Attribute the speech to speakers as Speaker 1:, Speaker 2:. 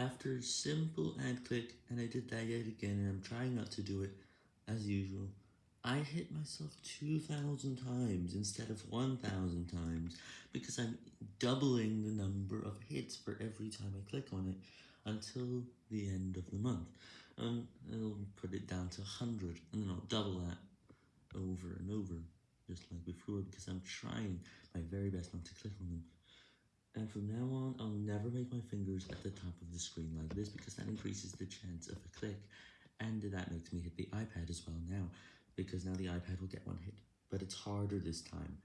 Speaker 1: After simple ad click, and I did that yet again, and I'm trying not to do it, as usual, I hit myself 2,000 times instead of 1,000 times, because I'm doubling the number of hits for every time I click on it, until the end of the month, um, and I'll put it down to 100, and then I'll double that over and over, just like before, because I'm trying my very best not to click on them. And from now on, I'll never make my fingers at the top of the screen like this, because that increases the chance of a click, and that makes me hit the iPad as well now, because now the iPad will get one hit, but it's harder this time.